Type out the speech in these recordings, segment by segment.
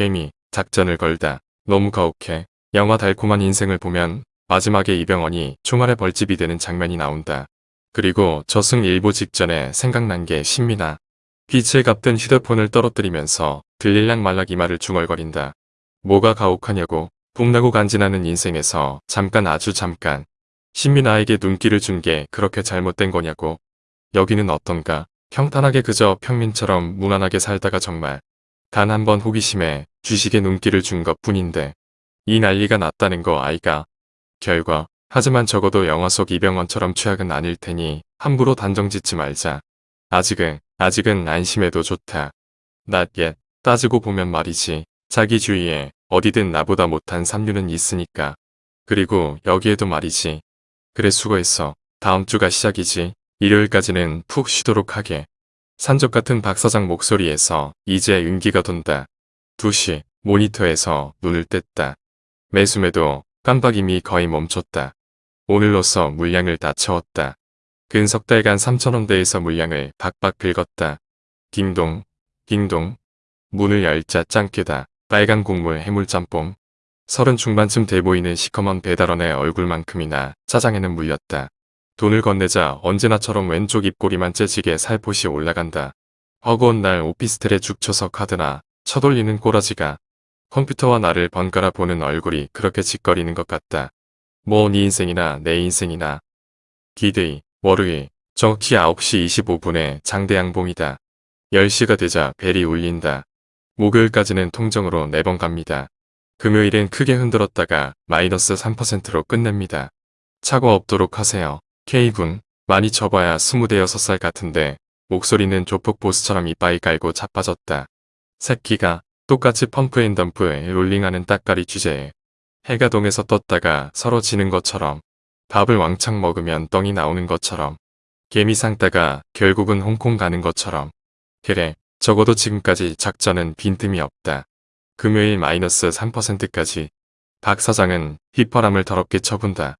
케미, 작전을 걸다. 너무 가혹해. 영화 달콤한 인생을 보면 마지막에 이병헌이 총알에 벌집이 되는 장면이 나온다. 그리고 저승 일보 직전에 생각난 게 신미나. 빛을 갚던 휴대폰을 떨어뜨리면서 들릴락 말락 이마를 중얼거린다. 뭐가 가혹하냐고 봄나고 간지나는 인생에서 잠깐 아주 잠깐 신미나에게 눈길을 준 게 그렇게 잘못된 거냐고 여기는 어떤가 평탄하게 그저 평민처럼 무난하게 살다가 정말 단 한 번 호기심에 주식에 눈길을 준 것 뿐인데 이 난리가 났다는 거 아이가 결과 하지만 적어도 영화 속 이병헌처럼 최악은 아닐 테니 함부로 단정 짓지 말자. 아직은 아직은 안심해도 좋다. Yet. 따지고 보면 말이지. 자기 주위에 어디든 나보다 못한 삼류는 있으니까. 그리고 여기에도 말이지. 그래 수고했어. 다음 주가 시작이지. 일요일까지는 푹 쉬도록 하게. 산적 같은 박 사장 목소리에서 이제 윤기가 돈다. 2시 모니터에서 눈을 뗐다. 매수매도 깜빡임이 거의 멈췄다. 오늘로써 물량을 다 채웠다. 근 석 달간 3천원대에서 물량을 박박 긁었다. 딩동, 딩동. 문을 열자 짱깨다. 빨간 국물 해물짬뽕. 서른 중반쯤 돼 보이는 시커먼 배달원의 얼굴만큼이나 짜장에는 물렸다. 돈을 건네자 언제나처럼 왼쪽 입꼬리만 째지게 살포시 올라간다. 허구한 날 오피스텔에 죽쳐서 카드나 쳐돌리는 꼬라지가 컴퓨터와 나를 번갈아 보는 얼굴이 그렇게 짓거리는 것 같다. 뭐 네 인생이나 내 인생이나. 기대이 월요일 정확히 9시 25분에 장대양봉이다. 10시가 되자 벨이 울린다. 목요일까지는 통정으로 4번 갑니다. 금요일엔 크게 흔들었다가 마이너스 3%로 끝냅니다. 차고 없도록 하세요. K군 많이 접어야 26살 같은데 목소리는 조폭 보스처럼 이빠이 깔고 자빠졌다. 새끼가 똑같이 펌프앤덤프에 롤링하는 따까리 주제에 해가 동에서 떴다가 서로 지는 것처럼 밥을 왕창 먹으면 똥이 나오는 것처럼 개미상 따가 결국은 홍콩 가는 것처럼 그래 적어도 지금까지 작전은 빈틈이 없다. 금요일 마이너스 3%까지 박 사장은 휘파람을 더럽게 쳐본다.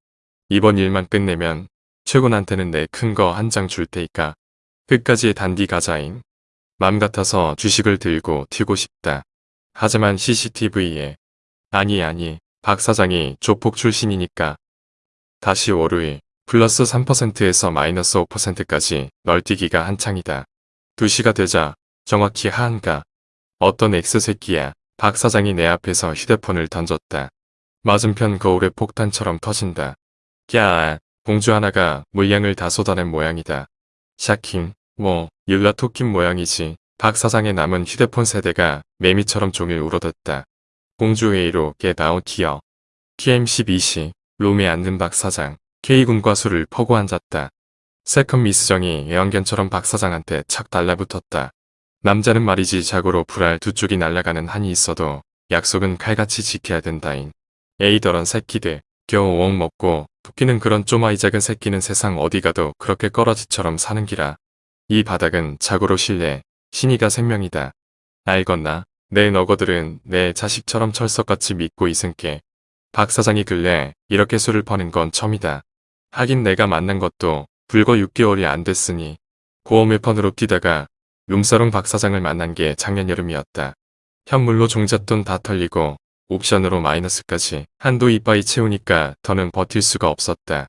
이번 일만 끝내면 최군한테는 내 큰 거 한 장 줄 테니까 끝까지 단디 가자잉. 맘 같아서 주식을 들고 튀고 싶다. 하지만 CCTV에 아니 아니 박 사장이 조폭 출신이니까 다시 월요일 플러스 3%에서 마이너스 5%까지 널뛰기가 한창이다. 2시가 되자 정확히 하한가 어떤 X새끼야 박 사장이 내 앞에서 휴대폰을 던졌다. 맞은편 거울에 폭탄처럼 터진다. 야 공주 하나가 물량을 다 쏟아낸 모양이다. 샤킹 뭐 율라 토킨 모양이지. 박 사장의 남은 휴대폰 세대가 매미처럼 종일 울어댔다. 공주 회의로 게다운 티어. TM12시 룸에 앉는 박 사장. K군과 술을 퍼고 앉았다. 세컨 미스정이 애완견처럼 박 사장한테 착 달라붙었다. 남자는 말이지 자고로 불알 두 쪽이 날아가는 한이 있어도 약속은 칼같이 지켜야 된다인. 에이더런 새끼들 겨우 옥 먹고 토끼는 그런 쪼마이 작은 새끼는 세상 어디 가도 그렇게 꺼러지처럼 사는 기라. 이 바닥은 자고로 실내 신이가 생명이다. 알건나 내 너거들은 내 자식처럼 철석같이 믿고 있은게 박 사장이 근래 이렇게 술을 퍼는 건 처음이다. 하긴 내가 만난 것도 불과 6개월이 안 됐으니 고어메펀으로 뛰다가 룸사롱 박 사장을 만난 게 작년 여름이었다. 현물로 종잣돈 다 털리고 옵션으로 마이너스까지 한도 이빠이 채우니까 더는 버틸 수가 없었다.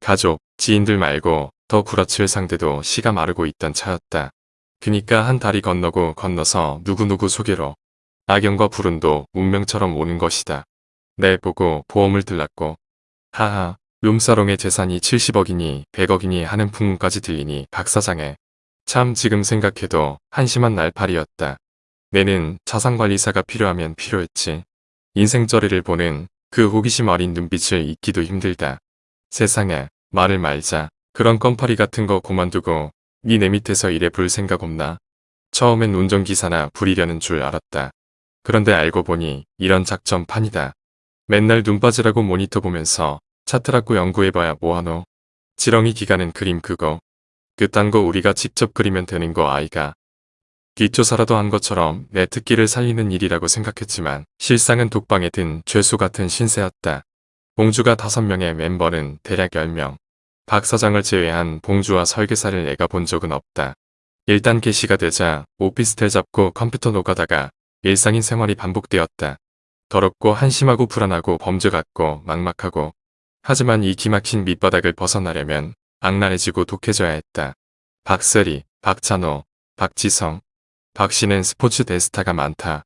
가족, 지인들 말고 더 구라칠 상대도 씨가 마르고 있던 차였다. 그니까 한 다리 건너고 건너서 누구누구 소개로 악영과 불운도 운명처럼 오는 것이다. 내 보고 보험을 들랐고 하하 룸사롱의 재산이 70억이니 100억이니 하는 풍문까지 들리니 박사장에 참 지금 생각해도 한심한 날파리였다. 내는 자산관리사가 필요하면 필요했지. 인생저리를 보는 그 호기심 어린 눈빛을 잊기도 힘들다. 세상에 말을 말자. 그런 껌파리 같은 거 그만두고 니 내 밑에서 일해 볼 생각 없나? 처음엔 운전기사나 부리려는 줄 알았다. 그런데 알고 보니 이런 작전판이다. 맨날 눈 빠지라고 모니터 보면서 차트라고 연구해봐야 뭐하노. 지렁이 기가는 그림 그거. 그딴 거 우리가 직접 그리면 되는 거 아이가. 뒷조사라도 한 것처럼 내 특기를 살리는 일이라고 생각했지만 실상은 독방에 든 죄수 같은 신세였다. 봉주가 5명의 멤버는 대략 10명. 박 사장을 제외한 봉주와 설계사를 내가 본 적은 없다. 일단 개시가 되자 오피스텔 잡고 컴퓨터 노가다가 일상인 생활이 반복되었다. 더럽고 한심하고 불안하고 범죄 같고 막막하고 하지만 이 기막힌 밑바닥을 벗어나려면 악랄해지고 독해져야 했다. 박세리, 박찬호, 박지성, 박 씨는 스포츠 대스타가 많다.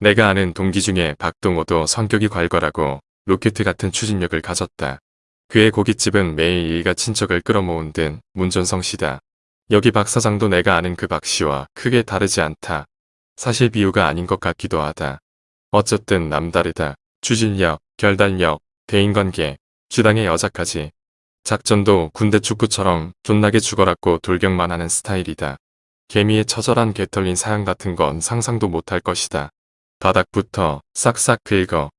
내가 아는 동기 중에 박동호도 성격이 괄괄하고 로켓 같은 추진력을 가졌다. 그의 고깃집은 매일 일가 친척을 끌어모은 듯 문전성 시다. 여기 박 사장도 내가 아는 그 박 씨와 크게 다르지 않다. 사실 비유가 아닌 것 같기도 하다. 어쨌든 남다르다. 추진력, 결단력, 대인관계, 주당의 여자까지. 작전도 군대 축구처럼 존나게 죽어랐고 돌격만 하는 스타일이다. 개미의 처절한 개털린 사양 같은 건 상상도 못할 것이다. 바닥부터 싹싹 긁어.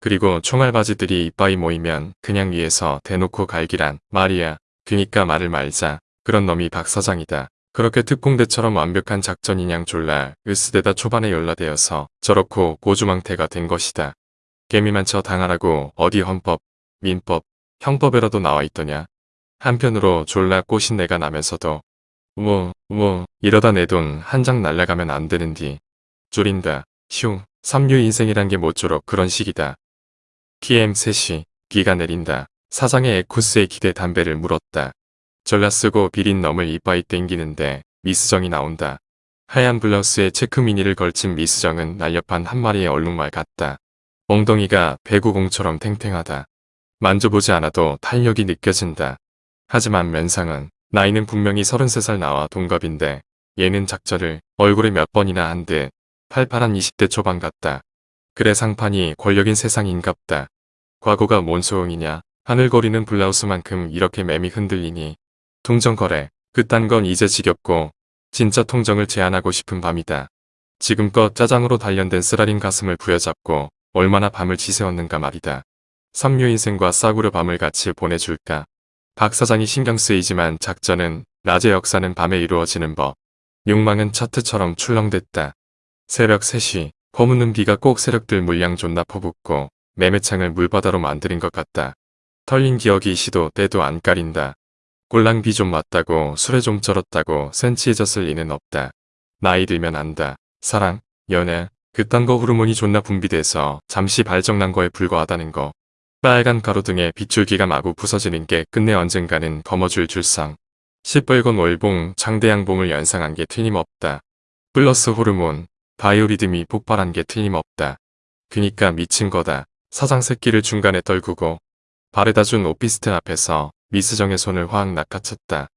그리고 총알바지들이 이빠이 모이면 그냥 위에서 대놓고 갈기란 말이야. 그니까 말을 말자. 그런 놈이 박 사장이다. 그렇게 특공대처럼 완벽한 작전이냥 졸라 으스대다 초반에 연라되어서 저렇고 고주망태가 된 것이다. 개미만 쳐 당하라고 어디 헌법, 민법, 형법에라도 나와 있더냐. 한편으로 졸라 꼬신 내가 나면서도 뭐, 뭐, 이러다 내 돈 한 장 날라가면 안 되는디. 졸인다. 휴, 삼류 인생이란 게 모쪼록 그런 식이다. PM 3시, 기가 내린다. 사장의 에쿠스에 기대 담배를 물었다. 전라 쓰고 비린 놈을 이빠이 땡기는데 미스정이 나온다. 하얀 블라우스에 체크 미니를 걸친 미스정은 날렵한 한 마리의 얼룩말 같다. 엉덩이가 배구공처럼 탱탱하다. 만져보지 않아도 탄력이 느껴진다. 하지만 면상은 나이는 분명히 33살 나와 동갑인데 얘는 작절을 얼굴에 몇 번이나 한 듯 팔팔한 20대 초반 같다. 그래 상판이 권력인 세상인갑다. 과거가 뭔 소용이냐. 하늘거리는 블라우스만큼 이렇게 맴이 흔들리니. 통정거래. 그딴 건 이제 지겹고 진짜 통정을 제안하고 싶은 밤이다. 지금껏 짜장으로 단련된 쓰라린 가슴을 부여잡고 얼마나 밤을 지새웠는가 말이다. 삼류 인생과 싸구려 밤을 같이 보내줄까. 박 사장이 신경 쓰이지만 작전은 낮의 역사는 밤에 이루어지는 법. 욕망은 차트처럼 출렁댔다. 새벽 3시 거무는 비가 꼭 세력들 물량 존나 퍼붓고 매매창을 물바다로 만드는 것 같다. 털린 기억이 시도 때도 안 가린다. 꼴랑비 좀 맞다고 술에 좀 쩔었다고 센치해졌을 리는 없다. 나이 들면 안다. 사랑, 연애, 그딴 거 호르몬이 존나 분비돼서 잠시 발정난 거에 불과하다는 거. 빨간 가로등에 빗줄기가 마구 부서지는 게 끝내 언젠가는 거머쥘 줄상. 시뻘건 월봉, 장대양봉을 연상한 게 틀림없다. 플러스 호르몬, 바이오리듬이 폭발한 게 틀림없다. 그니까 미친 거다. 사장 새끼를 중간에 떨구고 바래다 준 오피스텔 앞에서 미스정의 손을 확 낚아챘다.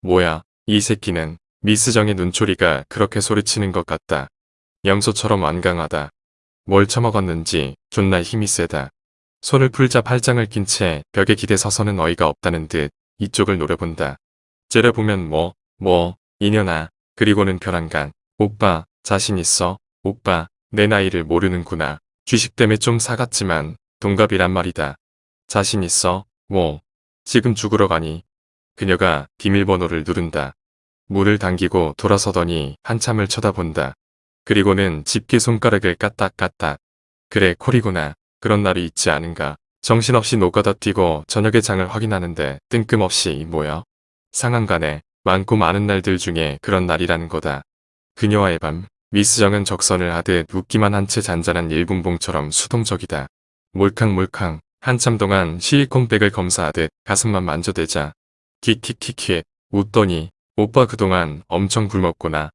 뭐야, 이 새끼는 미스정의 눈초리가 그렇게 소리치는 것 같다. 염소처럼 완강하다. 뭘 처먹었는지 존나 힘이 세다. 손을 풀자 팔짱을 낀 채 벽에 기대 서서는 어이가 없다는 듯 이쪽을 노려본다. 째려보면 뭐, 뭐, 이년아. 그리고는 벼랑간. 오빠, 자신 있어? 오빠, 내 나이를 모르는구나. 주식 때문에 좀 사갔지만 동갑이란 말이다. 자신 있어? 뭐, 지금 죽으러 가니? 그녀가 비밀번호를 누른다. 문을 당기고 돌아서더니 한참을 쳐다본다. 그리고는 집게 손가락을 까딱까딱. 그래 콜이구나. 그런 날이 있지 않은가. 정신없이 노가다 뛰고 저녁에 장을 확인하는데 뜬금없이 뭐야? 상한간에 많고 많은 날들 중에 그런 날이라는 거다. 그녀와의 밤, 미스정은 적선을 하듯 웃기만 한 채 잔잔한 일분봉처럼 수동적이다. 몰캉몰캉 한참 동안 실리콘백을 검사하듯 가슴만 만져대자. 킥킥킥킥 웃더니 오빠 그동안 엄청 굶었구나.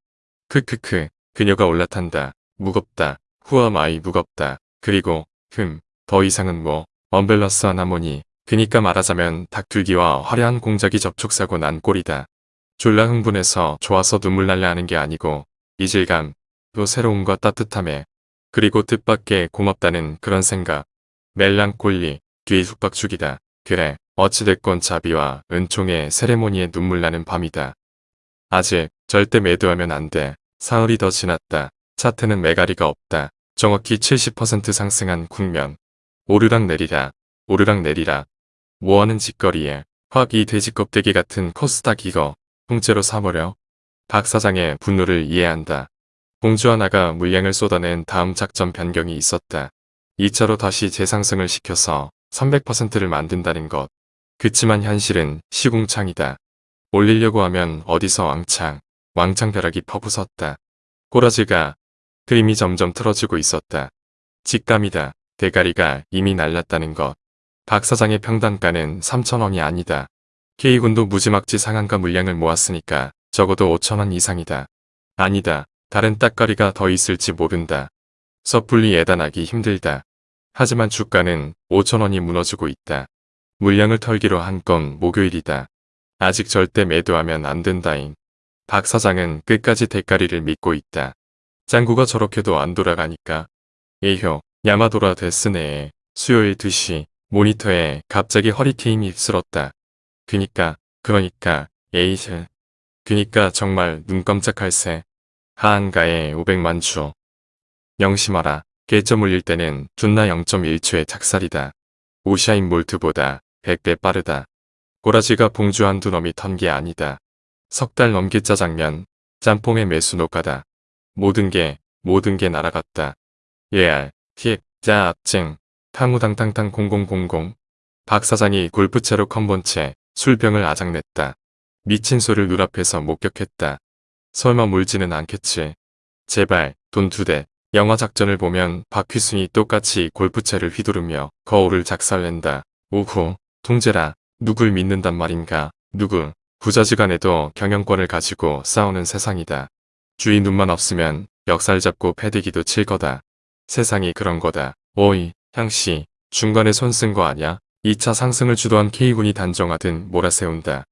크크크 그녀가 올라탄다. 무겁다. 후와 마이 무겁다. 그리고 흠, 더 이상은 뭐, 언밸런스 하나모니, 그니까 말하자면 닭둘기와 화려한 공작이 접촉사고 난 꼴이다. 졸라 흥분해서 좋아서 눈물 날려 하는 게 아니고, 이질감, 또 새로움과 따뜻함에, 그리고 뜻밖의 고맙다는 그런 생각, 멜랑콜리, 뒤죽박죽이다. 그래, 어찌됐건 자비와 은총의 세레모니에 눈물 나는 밤이다. 아직 절대 매도하면 안 돼. 사흘이 더 지났다. 차트는 매가리가 없다. 정확히 70% 상승한 국면. 오르락 내리라. 오르락 내리라. 뭐하는 짓거리에 확 이 돼지 껍데기 같은 코스닥 이거 통째로 사버려. 박 사장의 분노를 이해한다. 공주 하나가 물량을 쏟아낸 다음 작전 변경이 있었다. 2차로 다시 재상승을 시켜서 300%를 만든다는 것. 그치만 현실은 시궁창이다. 올리려고 하면 어디서 왕창, 왕창 벼락이 퍼부섰다. 꼬라지가 그림이 점점 틀어지고 있었다. 직감이다. 대가리가 이미 날랐다는 것. 박 사장의 평단가는 3천원이 아니다. K군도 무지막지 상한가 물량을 모았으니까 적어도 5천원 이상이다. 아니다. 다른 딱거리가 더 있을지 모른다. 섣불리 예단하기 힘들다. 하지만 주가는 5천원이 무너지고 있다. 물량을 털기로 한 건 목요일이다. 아직 절대 매도하면 안 된다잉. 박 사장은 끝까지 대가리를 믿고 있다. 짱구가 저렇게도 안 돌아가니까. 에효, 야마도라 데스네. 수요일 2시 모니터에 갑자기 허리케인이 쓸었다. 그니까, 그러니까, 에이슬. 그니까 정말 눈 깜짝할 새. 하한가에 500만 주. 명심하라. 계점 올릴 때는 존나 0.1초의 착살이다. 오샤인 몰트보다 100배 빠르다. 꼬라지가 봉주 한두 놈이 턴 게 아니다. 석 달 넘게 짜장면, 짬뽕의 매수 노가다. 모든 게, 모든 게 날아갔다. 예알, 틱, 짜, 찡, 탕우당탕탕 0000. 박 사장이 골프채로 컴본 채 술병을 아작냈다. 미친 소를 눈앞에서 목격했다. 설마 물지는 않겠지. 제발 돈 두 대. 영화 작전을 보면 박휘순이 똑같이 골프채를 휘두르며 거울을 작살낸다. 오호, 통제라. 누굴 믿는단 말인가. 누구. 부자지간에도 경영권을 가지고 싸우는 세상이다. 주위 눈만 없으면 멱살 잡고 패대기도 칠 거다. 세상이 그런 거다. 오이, 향씨, 중간에 손 쓴 거 아냐? 2차 상승을 주도한 K군이 단정하듯 몰아세운다.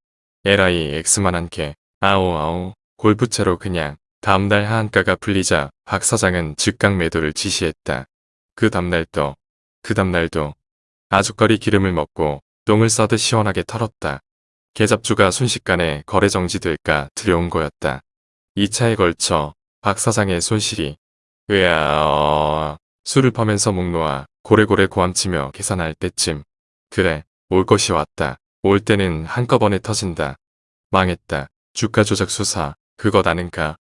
에라이 X만한 개. 아오 아오. 골프채로 그냥. 다음날 하한가가 풀리자 박 사장은 즉각 매도를 지시했다. 그 다음날도, 그 다음날도 아주거리 기름을 먹고 똥을 싸듯 시원하게 털었다. 계잡주가 순식간에 거래 정지될까 두려운 거였다. 2차에 걸쳐 박 사장의 손실이 으아 술을 퍼면서 목 놓아 고래고래 고함치며 계산할 때쯤 그래 올 것이 왔다. 올 때는 한꺼번에 터진다. 망했다. 주가 조작 수사 그것 아는가.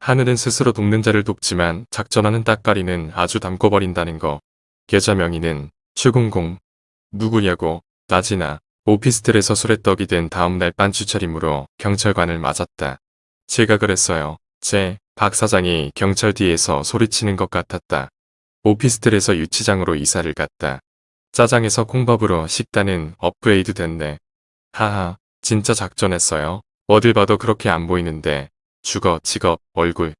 하늘은 스스로 돕는 자를 돕지만 작전하는 딱가리는 아주 담궈버린다는 거. 계좌 명의는 최공공. 누구냐고 나지나 오피스텔에서 술에 떡이 된 다음날 빤추 차림으로 경찰관을 맞았다. 제가 그랬어요. 제 박 사장이 경찰 뒤에서 소리치는 것 같았다. 오피스텔에서 유치장으로 이사를 갔다. 짜장에서 콩밥으로 식단은 업그레이드 됐네. 하하, 진짜 작전했어요. 어딜 봐도 그렇게 안 보이는데 주거, 직업, 얼굴,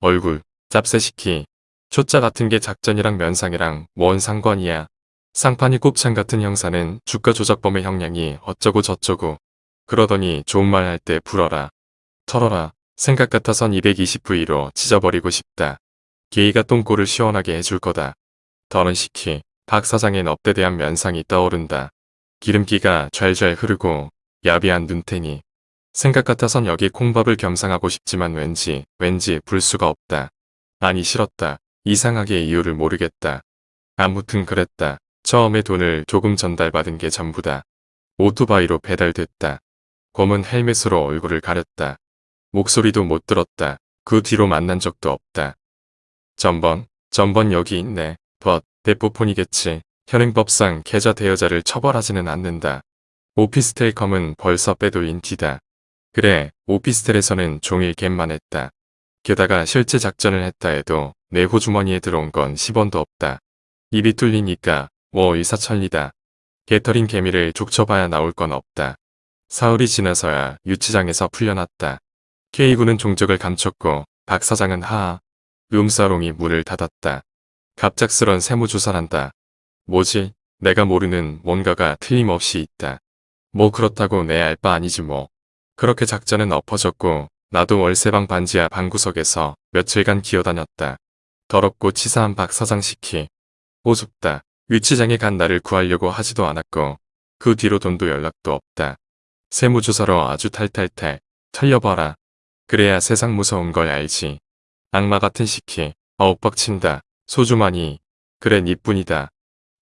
얼굴, 짭새시키. 초짜 같은 게 작전이랑 면상이랑 뭔 상관이야. 상판이 곱창 같은 형사는 주가 조작범의 형량이 어쩌고 저쩌고. 그러더니 좋은 말 할 때 불어라. 털어라. 생각 같아선 220V로 찢어버리고 싶다. 게이가 똥꼬를 시원하게 해줄 거다. 더는 시키. 박 사장의 업대대한 면상이 떠오른다. 기름기가 좔좔 흐르고 야비한 눈탱이. 생각 같아선 여기 콩밥을 겸상하고 싶지만 왠지 왠지 불 수가 없다. 아니 싫었다. 이상하게 이유를 모르겠다. 아무튼 그랬다. 처음에 돈을 조금 전달받은 게 전부다. 오토바이로 배달됐다. 검은 헬멧으로 얼굴을 가렸다. 목소리도 못 들었다. 그 뒤로 만난 적도 없다. 전번, 전번 여기 있네. 벗, 대포폰이겠지. 현행법상 계좌 대여자를 처벌하지는 않는다. 오피스텔컴은 벌써 빼돌린 뒤다. 그래, 오피스텔에서는 종일 갯만 했다. 게다가 실제 작전을 했다 해도 내 호주머니에 들어온 건 10원도 없다. 입이 뚫리니까 뭐 일사천리다. 개털인 개미를 족쳐봐야 나올 건 없다. 사흘이 지나서야 유치장에서 풀려났다. K군은 종적을 감췄고 박 사장은 하하. 룸사롱이 문을 닫았다. 갑작스런 세무조사란다. 뭐지? 내가 모르는 뭔가가 틀림없이 있다. 뭐 그렇다고 내 알 바 아니지 뭐. 그렇게 작전은 엎어졌고 나도 월세방 반지하 방구석에서 며칠간 기어다녔다. 더럽고 치사한 박 사장 시키. 오숙다. 위치장에 간 나를 구하려고 하지도 않았고 그 뒤로 돈도 연락도 없다. 세무조사로 아주 탈탈탈 털려봐라. 그래야 세상 무서운 걸 알지. 악마 같은 시키. 뻑친다. 소주만이. 그래 니뿐이다.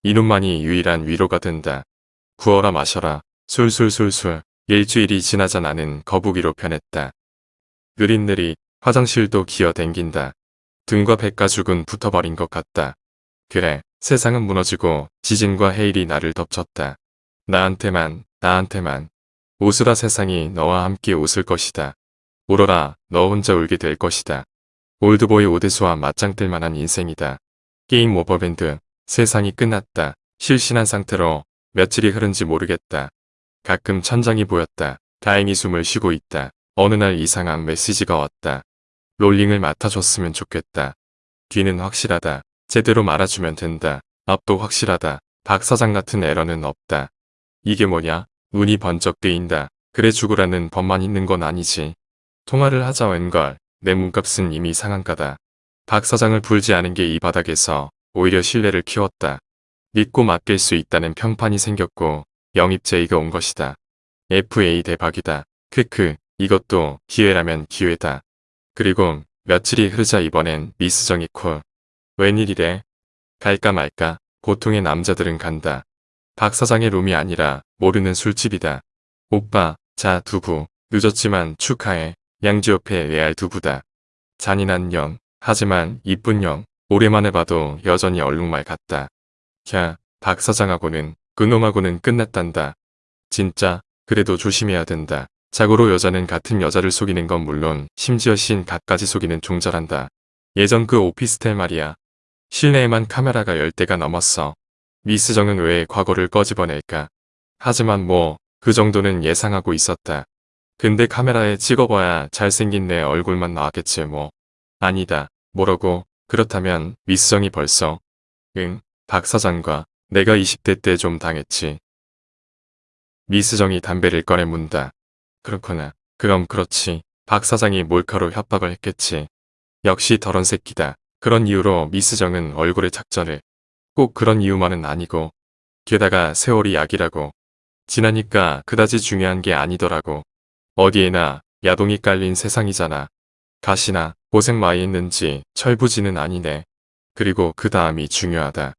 이놈만이 유일한 위로가 된다. 구워라 마셔라. 술술술술. 일주일이 지나자 나는 거북이로 변했다. 느릿느릿 화장실도 기어댕긴다. 등과 뱃가죽은 붙어버린 것 같다. 그래 세상은 무너지고 지진과 해일이 나를 덮쳤다. 나한테만 나한테만 웃으라 세상이 너와 함께 웃을 것이다. 울어라 너 혼자 울게 될 것이다. 올드보이 오대수와 맞짱 뜰 만한 인생이다. Game over. The end. 세상이 끝났다. 실신한 상태로 며칠이 흐른지 모르겠다. 가끔 천장이 보였다. 다행히 숨을 쉬고 있다. 어느 날 이상한 메시지가 왔다. 롤링을 맡아줬으면 좋겠다. 뒤는 확실하다. 제대로 말아주면 된다. 앞도 확실하다. 박 사장 같은 에러는 없다. 이게 뭐냐? 눈이 번쩍 뜨인다. 그래 죽으라는 법만 있는 건 아니지. 통화를 하자 웬걸. 내 몸값은 이미 상한가다. 박 사장을 불지 않은 게 이 바닥에서 오히려 신뢰를 키웠다. 믿고 맡길 수 있다는 평판이 생겼고 영입 제의가 온 것이다. FA 대박이다. 크크 이것도 기회라면 기회다. 그리고 며칠이 흐르자 이번엔 미스정이 콜. 웬일이래? 갈까 말까 보통의 남자들은 간다. 박 사장의 룸이 아니라 모르는 술집이다. 오빠 자 두부 늦었지만 축하해. 양지 옆에 레알 두부다. 잔인한 영 하지만 이쁜 영 오랜만에 봐도 여전히 얼룩말 같다. 캬, 박 사장하고는 그놈하고는 끝났단다. 진짜 그래도 조심해야 된다. 자고로 여자는 같은 여자를 속이는 건 물론 심지어 신 각까지 속이는 종절한다. 예전 그 오피스텔 말이야. 실내에만 카메라가 10대가 넘었어. 미스정은 왜 과거를 꺼집어낼까. 하지만 뭐 그 정도는 예상하고 있었다. 근데 카메라에 찍어봐야 잘생긴 내 얼굴만 나왔겠지 뭐. 아니다. 뭐라고? 그렇다면 미스정이 벌써 응, 박 사장과 내가 20대 때 좀 당했지. 미스정이 담배를 꺼내 문다. 그렇구나. 그럼 그렇지. 박 사장이 몰카로 협박을 했겠지. 역시 더런 새끼다. 그런 이유로 미스정은 얼굴에 작전을. 꼭 그런 이유만은 아니고. 게다가 세월이 약이라고. 지나니까 그다지 중요한 게 아니더라고. 어디에나 야동이 깔린 세상이잖아. 가시나 고생 많이 했는지 철부지는 아니네. 그리고 그 다음이 중요하다.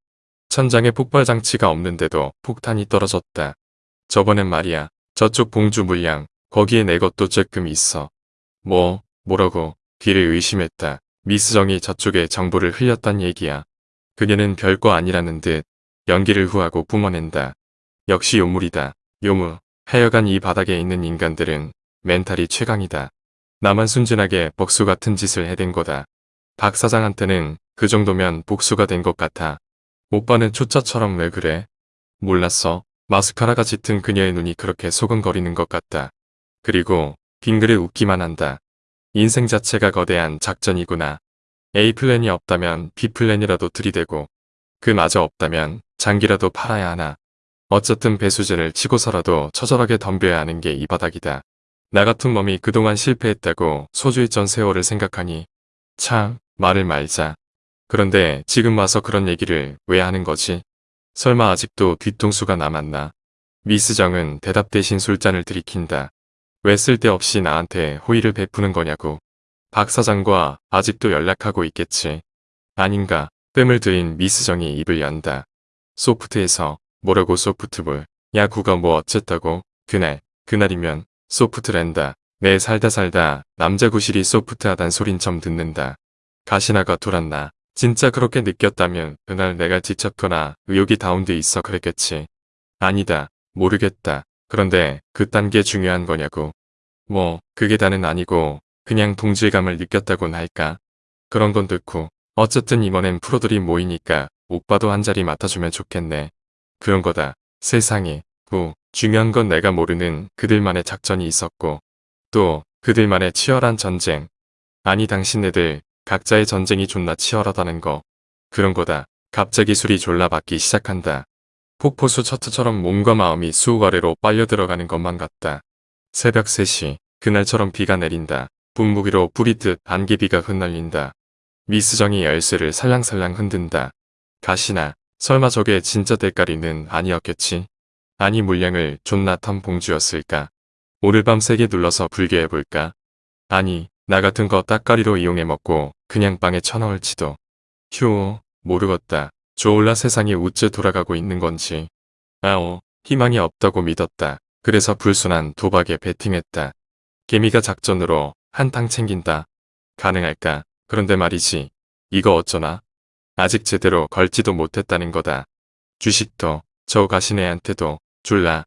천장에 폭발 장치가 없는데도 폭탄이 떨어졌다. 저번엔 말이야. 저쪽 봉주 물량 거기에 내 것도 조금 있어. 뭐 뭐라고 귀를 의심했다. 미스정이 저쪽에 정보를 흘렸단 얘기야. 그녀는 별거 아니라는 듯 연기를 후하고 뿜어낸다. 역시 요물이다. 요물. 하여간 이 바닥에 있는 인간들은 mental이 최강이다. 나만 순진하게 복수 같은 짓을 해댄 거다. 박 사장한테는 그 정도면 복수가 된 것 같아. 오빠는 초짜처럼 왜 그래? 몰랐어. 마스카라가 짙은 그녀의 눈이 그렇게 소근거리는 것 같다. 그리고 빙그레 웃기만 한다. 인생 자체가 거대한 작전이구나. A plan이 없다면 B plan이라도 들이대고 그마저 없다면 장기라도 팔아야 하나. 어쨌든 배수진을 치고서라도 처절하게 덤벼야 하는 게 이 바닥이다. 나 같은 몸이 그동안 실패했다고 소주했던 세월을 생각하니 참 말을 말자. 그런데 지금 와서 그런 얘기를 왜 하는 거지? 설마 아직도 뒤통수가 남았나? 미스정은 대답 대신 술잔을 들이킨다. 왜 쓸데없이 나한테 호의를 베푸는 거냐고. 박 사장과 아직도 연락하고 있겠지. 아닌가. 뜸을 들인 미스정이 입을 연다. 소프트에서 뭐라고 소프트볼. 야구가 뭐 어쨌다고. 그날, 그날이면 소프트랜다. 내 살다 살다 남자 구실이 소프트하단 소린 점 듣는다. 가시나가 돌았나. 진짜 그렇게 느꼈다면 그날 내가 지쳤거나 의욕이 다운돼 있어 그랬겠지. 아니다. 모르겠다. 그런데 그딴 게 중요한 거냐고. 뭐 그게 다는 아니고 그냥 동질감을 느꼈다곤 할까. 그런 건 듣고 어쨌든 이번엔 프로들이 모이니까 오빠도 한 자리 맡아주면 좋겠네. 그런 거다. 세상에. 후. 중요한 건 내가 모르는 그들만의 작전이 있었고 또 그들만의 치열한 전쟁. 아니 당신네들 각자의 전쟁이 존나 치열하다는 거. 그런 거다. 갑자기 술이 졸라 받기 시작한다. 폭포수 처트처럼 몸과 마음이 수욱 아래로 빨려 들어가는 것만 같다. 새벽 3시, 그날처럼 비가 내린다. 분무기로 뿌리듯 안개비가 흩날린다. 미스정이 열쇠를 살랑살랑 흔든다. 가시나, 설마 저게 진짜 대가리는 아니었겠지? 아니 물량을 존나 턴 봉주였을까? 오늘 밤 세게 눌러서 불게 해볼까? 아니, 나 같은 거 따까리로 이용해 먹고 그냥 빵에 쳐넣을지도. 휴, 모르겠다. 졸라 세상이 우째 돌아가고 있는 건지. 아오, 희망이 없다고 믿었다. 그래서 불순한 도박에 베팅했다. 개미가 작전으로 한탕 챙긴다. 가능할까? 그런데 말이지. 이거 어쩌나? 아직 제대로 걸지도 못했다는 거다. 주식도 저 가시네한테도 졸라